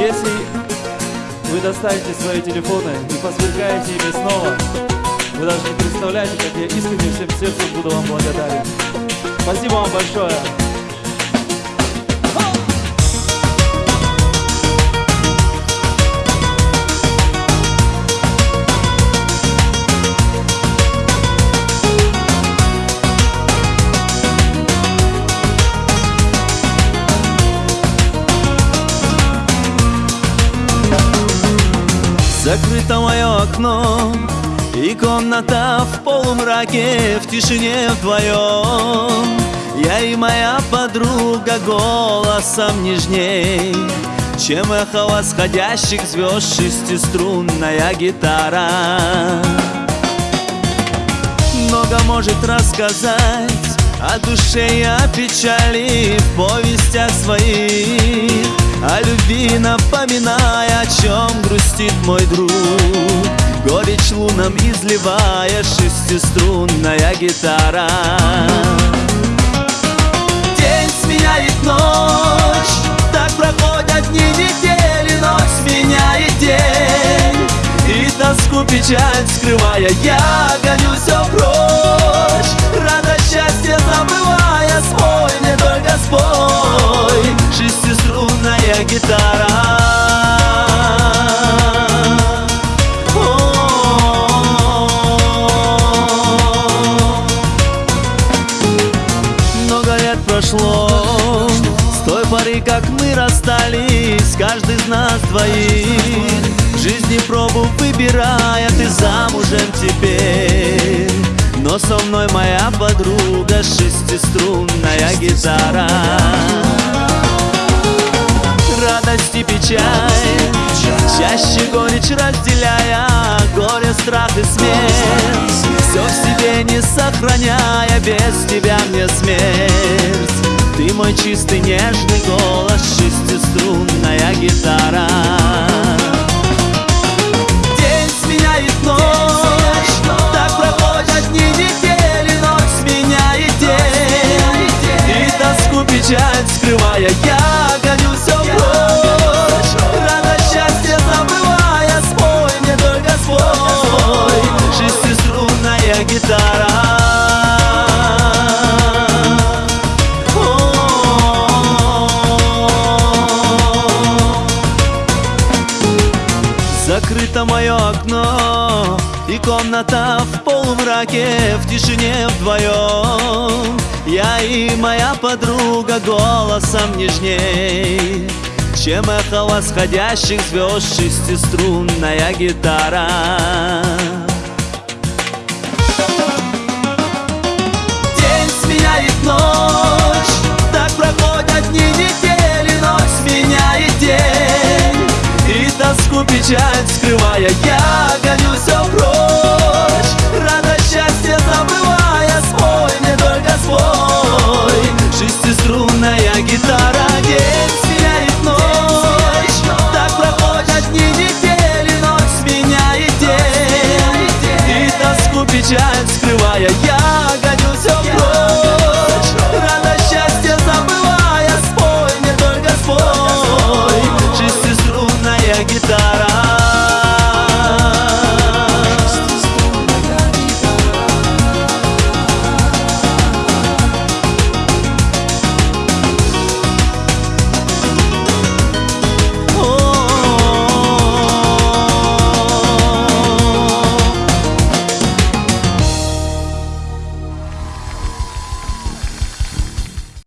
Если вы достанете свои телефоны и посверкаете ими снова, вы даже не представляете, как я искренне всем сердцем буду вам благодарен. Спасибо вам большое. Закрыто мое окно И комната в полумраке В тишине вдвоем. Я и моя подруга Голосом нежней. Чем эхо восходящих звезд Шестиструнная гитара. Много может рассказать о душе и о печали в повестях своих О любви чем грустит мой друг. Горечь лунам изливая шестиструнная гитара. День сменяет ночь, так проходят дни, недели Ночь сменяет день, и тоску печаль скрывая Я гоню все прочь, радость счастье забывая Спой мне только спой, шестиструнная гитара как мы расстались Каждый из нас двоих. Жизни пробу выбирая Ты замужем теперь. Но со мной моя подруга Шестиструнная гитара. Радость и печаль Чаще горечь разделяя Горе, страх и смерть. Все в себе не сохраняя Без тебя мне смерть мой чистый нежный голос Шестиструнная гитара. День сменяет ночь Так проходят дни, недели Ночь сменяет день. И тоску печаль скрывая Я гоню все прочь Радость счастье забывая Спой мне только спой Шестиструнная гитара Это мое окно И комната в полумраке В тишине вдвоем Я и моя подруга Голосом нежней. Чем эхо восходящих звезд Шестиструнная гитара. День сменяет ночь Так проходят дни недели Ночь сменяет день. И тоску, печаль, скрыть. yeah